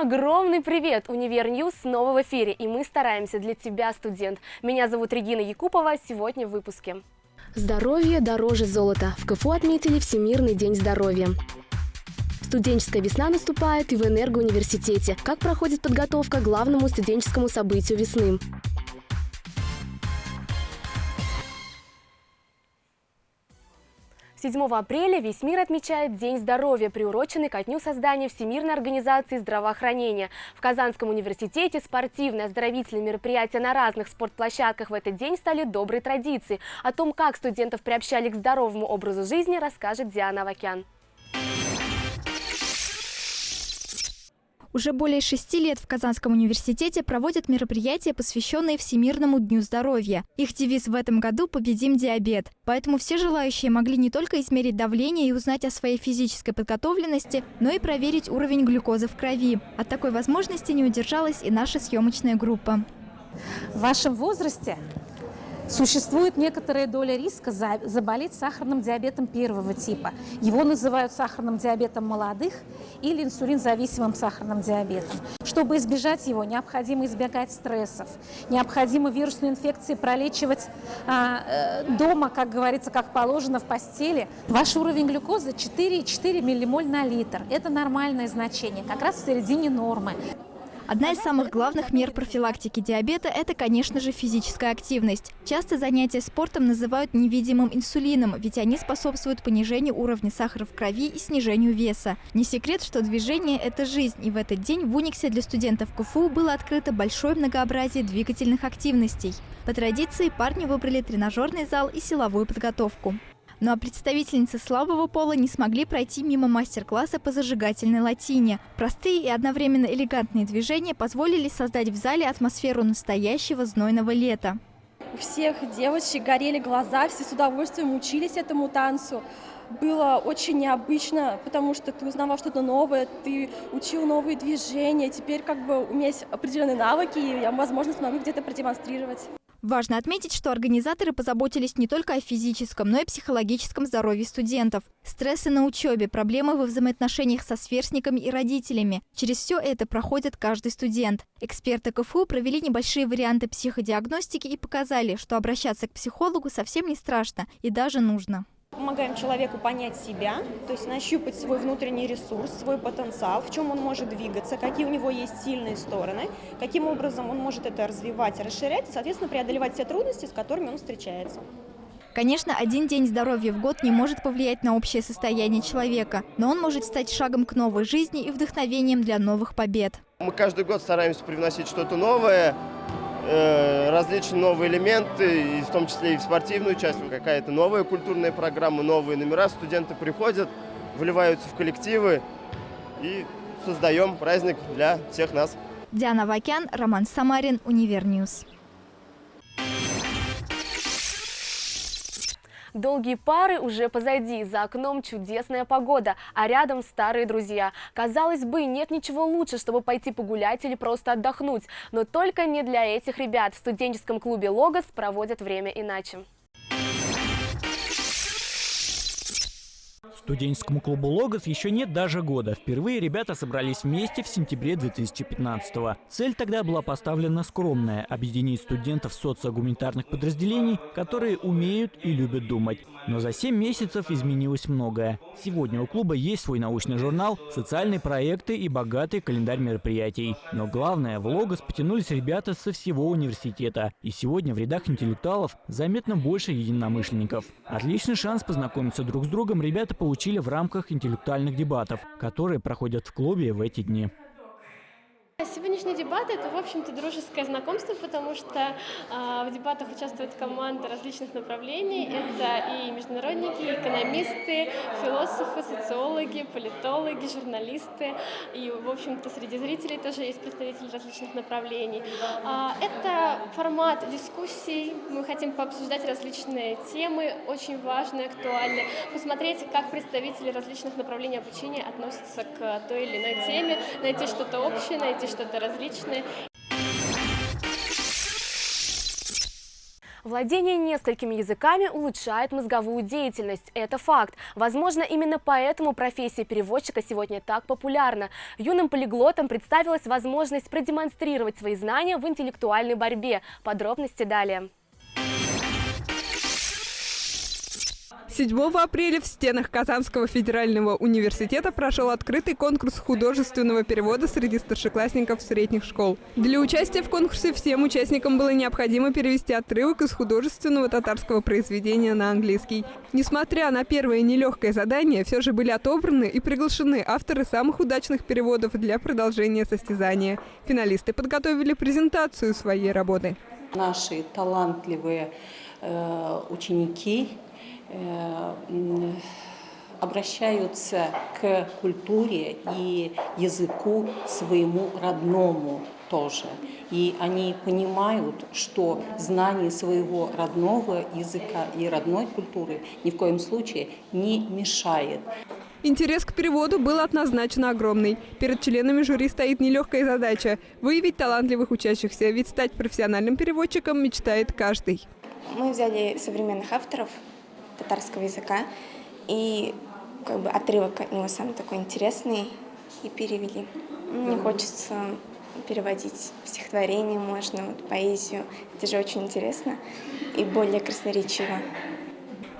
огромный привет! Универ News снова в эфире, и мы стараемся для тебя, студент. Меня зовут Регина Якупова, сегодня в выпуске. Здоровье дороже золота. В КФУ отметили Всемирный день здоровья. Студенческая весна наступает и в Энергоуниверситете. Как проходит подготовка к главному студенческому событию весны? 7 апреля весь мир отмечает День здоровья, приуроченный ко дню создания Всемирной организации здравоохранения. В Казанском университете спортивные оздоровительные мероприятия на разных спортплощадках в этот день стали доброй традицией. О том, как студентов приобщали к здоровому образу жизни, расскажет Диана Авакян. Уже более шести лет в Казанском университете проводят мероприятия, посвященные Всемирному дню здоровья. Их девиз в этом году «Победим диабет». Поэтому все желающие могли не только измерить давление и узнать о своей физической подготовленности, но и проверить уровень глюкозы в крови. От такой возможности не удержалась и наша съемочная группа. В вашем возрасте Существует некоторая доля риска заболеть сахарным диабетом первого типа. Его называют сахарным диабетом молодых или инсулинзависимым сахарным диабетом. Чтобы избежать его, необходимо избегать стрессов, необходимо вирусные инфекции пролечивать а, э, дома, как говорится, как положено в постели. Ваш уровень глюкозы 4,4 миллимоль на литр. Это нормальное значение, как раз в середине нормы. Одна из самых главных мер профилактики диабета – это, конечно же, физическая активность. Часто занятия спортом называют невидимым инсулином, ведь они способствуют понижению уровня сахара в крови и снижению веса. Не секрет, что движение – это жизнь, и в этот день в Униксе для студентов КФУ было открыто большое многообразие двигательных активностей. По традиции парни выбрали тренажерный зал и силовую подготовку. Ну а представительницы слабого пола не смогли пройти мимо мастер-класса по зажигательной латине. Простые и одновременно элегантные движения позволили создать в зале атмосферу настоящего знойного лета. У всех девочек горели глаза, все с удовольствием учились этому танцу. Было очень необычно, потому что ты узнавал что-то новое, ты учил новые движения. Теперь как бы у меня есть определенные навыки, и я, возможно, смогу где-то продемонстрировать. Важно отметить, что организаторы позаботились не только о физическом, но и психологическом здоровье студентов. Стрессы на учебе, проблемы во взаимоотношениях со сверстниками и родителями. Через все это проходит каждый студент. Эксперты КФУ провели небольшие варианты психодиагностики и показали, что обращаться к психологу совсем не страшно и даже нужно. Помогаем человеку понять себя, то есть нащупать свой внутренний ресурс, свой потенциал, в чем он может двигаться, какие у него есть сильные стороны, каким образом он может это развивать, расширять, и, соответственно, преодолевать все трудности, с которыми он встречается. Конечно, один день здоровья в год не может повлиять на общее состояние человека, но он может стать шагом к новой жизни и вдохновением для новых побед. Мы каждый год стараемся привносить что-то новое, различные новые элементы, и в том числе и в спортивную часть, какая-то новая культурная программа, новые номера. Студенты приходят, вливаются в коллективы и создаем праздник для всех нас. Диана Вакян, Роман Самарин, Универ News. Долгие пары уже позади, за окном чудесная погода, а рядом старые друзья. Казалось бы, нет ничего лучше, чтобы пойти погулять или просто отдохнуть. Но только не для этих ребят. В студенческом клубе «Логос» проводят время иначе. Студенческому клубу «Логос» еще нет даже года. Впервые ребята собрались вместе в сентябре 2015 -го. Цель тогда была поставлена скромная – объединить студентов социогуманитарных подразделений, которые умеют и любят думать. Но за 7 месяцев изменилось многое. Сегодня у клуба есть свой научный журнал, социальные проекты и богатый календарь мероприятий. Но главное, в «Логос» потянулись ребята со всего университета. И сегодня в рядах интеллектуалов заметно больше единомышленников. Отличный шанс познакомиться друг с другом ребята получили получили в рамках интеллектуальных дебатов, которые проходят в клубе в эти дни. Сегодняшние дебаты – это, в общем-то, дружеское знакомство, потому что э, в дебатах участвуют команды различных направлений. Это и международники, и экономисты, философы, социологи, политологи, журналисты. И, в общем-то, среди зрителей тоже есть представители различных направлений. Э, это формат дискуссий. Мы хотим пообсуждать различные темы, очень важные, актуальные. Посмотреть, как представители различных направлений обучения относятся к той или иной теме, найти что-то общее, найти что-то различное. Владение несколькими языками улучшает мозговую деятельность. Это факт. Возможно, именно поэтому профессия переводчика сегодня так популярна. Юным полиглотам представилась возможность продемонстрировать свои знания в интеллектуальной борьбе. Подробности далее. 7 апреля в стенах Казанского федерального университета прошел открытый конкурс художественного перевода среди старшеклассников средних школ. Для участия в конкурсе всем участникам было необходимо перевести отрывок из художественного татарского произведения на английский. Несмотря на первое нелегкое задание, все же были отобраны и приглашены авторы самых удачных переводов для продолжения состязания. Финалисты подготовили презентацию своей работы. Наши талантливые э, ученики обращаются к культуре и языку своему родному тоже. И они понимают, что знание своего родного языка и родной культуры ни в коем случае не мешает. Интерес к переводу был однозначно огромный. Перед членами жюри стоит нелегкая задача – выявить талантливых учащихся, ведь стать профессиональным переводчиком мечтает каждый. Мы взяли современных авторов – татарского языка. И как бы отрывок от него самый такой интересный и перевели. Мне хочется переводить стихотворение, можно вот, поэзию. Это же очень интересно и более красноречиво.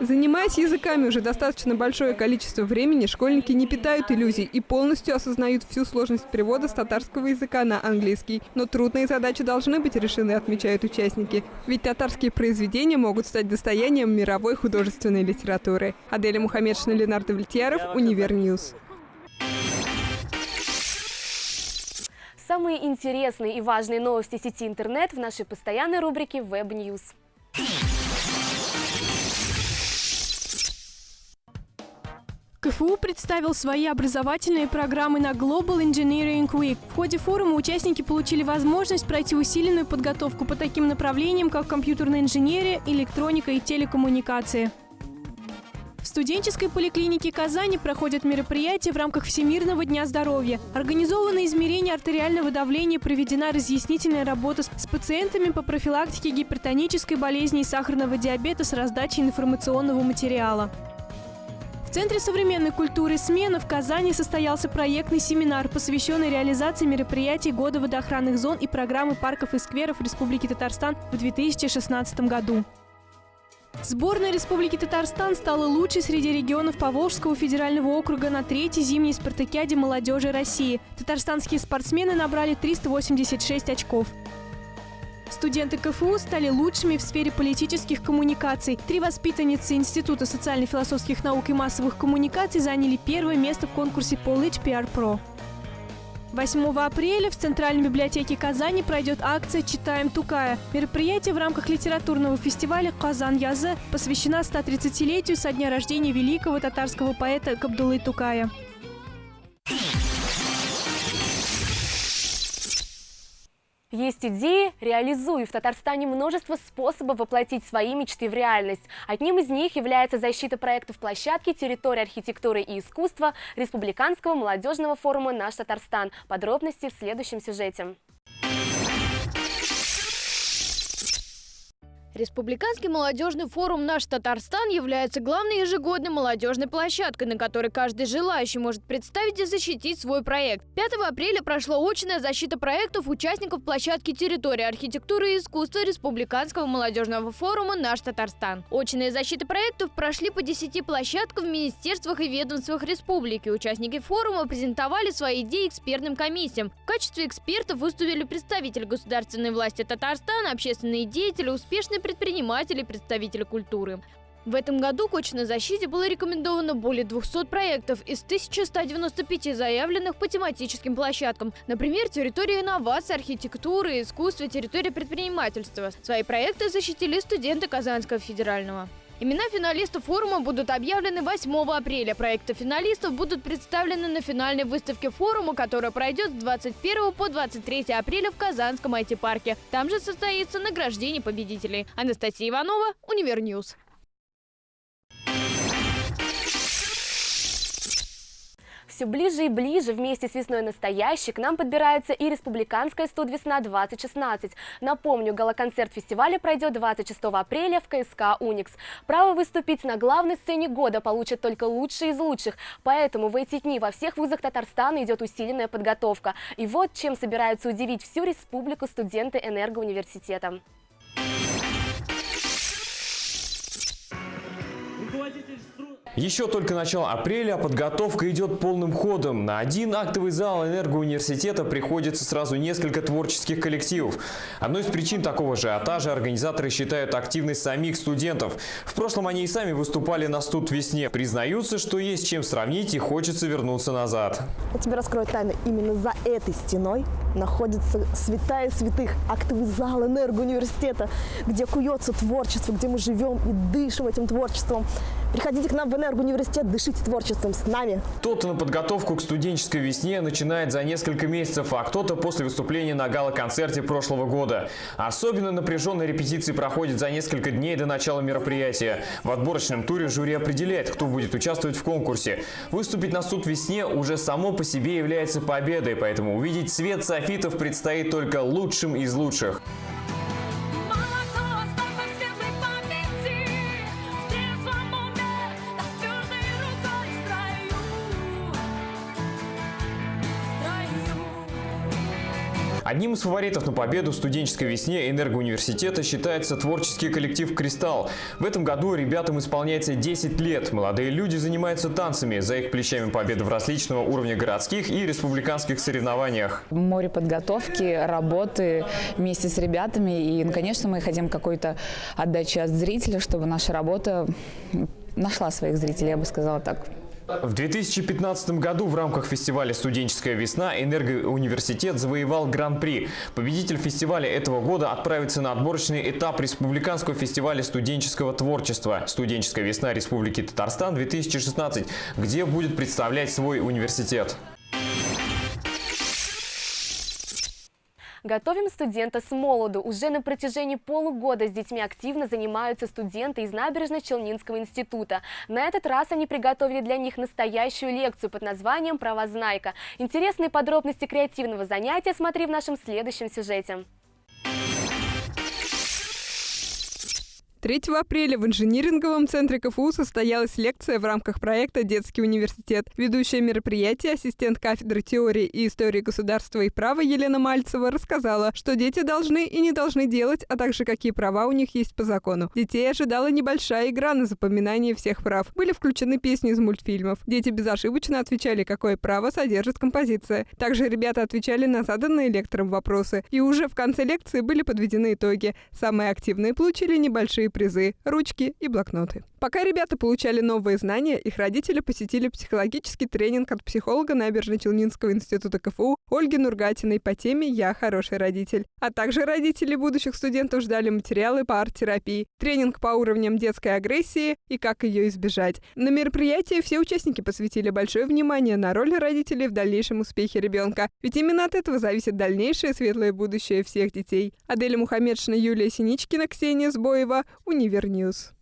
Занимаясь языками уже достаточно большое количество времени, школьники не питают иллюзий и полностью осознают всю сложность перевода с татарского языка на английский. Но трудные задачи должны быть решены, отмечают участники. Ведь татарские произведения могут стать достоянием мировой художественной литературы. Аделя Мухаммедшина, Ленар Давлетьяров, Универ News. Самые интересные и важные новости сети интернет в нашей постоянной рубрике Web News. КФУ представил свои образовательные программы на Global Engineering Week. В ходе форума участники получили возможность пройти усиленную подготовку по таким направлениям, как компьютерная инженерия, электроника и телекоммуникации. В студенческой поликлинике Казани проходят мероприятия в рамках Всемирного дня здоровья. Организовано измерение артериального давления, проведена разъяснительная работа с пациентами по профилактике гипертонической болезни и сахарного диабета с раздачей информационного материала. В Центре современной культуры «Смена» в Казани состоялся проектный семинар, посвященный реализации мероприятий Года водоохранных зон и программы парков и скверов Республики Татарстан в 2016 году. Сборная Республики Татарстан стала лучшей среди регионов Поволжского федерального округа на третьей зимней спартакиаде молодежи России. Татарстанские спортсмены набрали 386 очков. Студенты КФУ стали лучшими в сфере политических коммуникаций. Три воспитанницы Института социально-философских наук и массовых коммуникаций заняли первое место в конкурсе College PR Pro. 8 апреля в Центральной библиотеке Казани пройдет акция «Читаем Тукая». Мероприятие в рамках литературного фестиваля «Казан Язы» посвящена 130-летию со дня рождения великого татарского поэта Кабдулы Тукая. Есть идеи – реализуй. В Татарстане множество способов воплотить свои мечты в реальность. Одним из них является защита проектов площадки территории архитектуры и искусства Республиканского молодежного форума «Наш Татарстан». Подробности в следующем сюжете. Республиканский молодежный форум «Наш Татарстан» является главной ежегодной молодежной площадкой, на которой каждый желающий может представить и защитить свой проект. 5 апреля прошла очная защита проектов участников площадки территории архитектуры и искусства Республиканского молодежного форума «Наш Татарстан». Очные защиты проектов прошли по 10 площадкам в министерствах и ведомствах республики. Участники форума презентовали свои идеи экспертным комиссиям. В качестве экспертов выступили представители государственной власти Татарстана, общественные деятели, успешные предприниматели и представители культуры. В этом году к очной защите было рекомендовано более 200 проектов из 1195 заявленных по тематическим площадкам. Например, территория инноваций, архитектуры, искусства, территория предпринимательства. Свои проекты защитили студенты Казанского федерального. Имена финалистов форума будут объявлены 8 апреля. Проекты финалистов будут представлены на финальной выставке форума, которая пройдет с 21 по 23 апреля в Казанском IT-парке. Там же состоится награждение победителей. Анастасия Иванова, В все ближе и ближе вместе с весной настоящей к нам подбирается и республиканская студ-весна-2016. Напомню, галоконцерт фестиваля пройдет 26 апреля в КСК «Уникс». Право выступить на главной сцене года получат только лучшие из лучших, поэтому в эти дни во всех вузах Татарстана идет усиленная подготовка. И вот чем собираются удивить всю республику студенты энергоуниверситета. Еще только начало апреля, подготовка идет полным ходом. На один актовый зал энергоуниверситета приходится сразу несколько творческих коллективов. Одной из причин такого же ажиотажа организаторы считают активность самих студентов. В прошлом они и сами выступали на студ весне. Признаются, что есть чем сравнить и хочется вернуться назад. Я тебе раскрою тайну. Именно за этой стеной находится святая святых актовый зал энергоуниверситета, где куется творчество, где мы живем и дышим этим творчеством. Приходите к нам в энергоуниверситет, дышите творчеством с нами. Кто-то на подготовку к студенческой весне начинает за несколько месяцев, а кто-то после выступления на гала-концерте прошлого года. Особенно напряженные репетиции проходят за несколько дней до начала мероприятия. В отборочном туре жюри определяет, кто будет участвовать в конкурсе. Выступить на суд весне уже само по себе является победой, поэтому увидеть свет софитов предстоит только лучшим из лучших. Одним из фаворитов на победу в студенческой весне энергоуниверситета считается творческий коллектив «Кристалл». В этом году ребятам исполняется 10 лет. Молодые люди занимаются танцами. За их плечами победы в различного уровня городских и республиканских соревнованиях. Море подготовки, работы вместе с ребятами. И, ну, конечно, мы хотим какой-то отдачи от зрителя, чтобы наша работа нашла своих зрителей, я бы сказала так. В 2015 году в рамках фестиваля «Студенческая весна» Энергоуниверситет завоевал Гран-при. Победитель фестиваля этого года отправится на отборочный этап Республиканского фестиваля студенческого творчества «Студенческая весна Республики Татарстан-2016», где будет представлять свой университет. Готовим студента с молоду. Уже на протяжении полугода с детьми активно занимаются студенты из Набережно-Челнинского института. На этот раз они приготовили для них настоящую лекцию под названием «Правознайка». Интересные подробности креативного занятия смотри в нашем следующем сюжете. 3 апреля в инжиниринговом центре КФУ состоялась лекция в рамках проекта «Детский университет». Ведущее мероприятие, ассистент кафедры теории и истории государства и права Елена Мальцева рассказала, что дети должны и не должны делать, а также какие права у них есть по закону. Детей ожидала небольшая игра на запоминание всех прав. Были включены песни из мультфильмов. Дети безошибочно отвечали, какое право содержит композиция. Также ребята отвечали на заданные лектором вопросы. И уже в конце лекции были подведены итоги. Самые активные получили небольшие призы, ручки и блокноты. Пока ребята получали новые знания, их родители посетили психологический тренинг от психолога Набережно-Челнинского института КФУ Ольги Нургатиной по теме «Я хороший родитель». А также родители будущих студентов ждали материалы по арт-терапии, тренинг по уровням детской агрессии и как ее избежать. На мероприятии все участники посвятили большое внимание на роль родителей в дальнейшем успехе ребенка, ведь именно от этого зависит дальнейшее светлое будущее всех детей. Аделя Мухаммедшина, Юлия Синичкина, Ксения Сбоева, Универ News.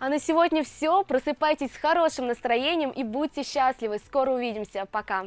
А на сегодня все. Просыпайтесь с хорошим настроением и будьте счастливы. Скоро увидимся. Пока.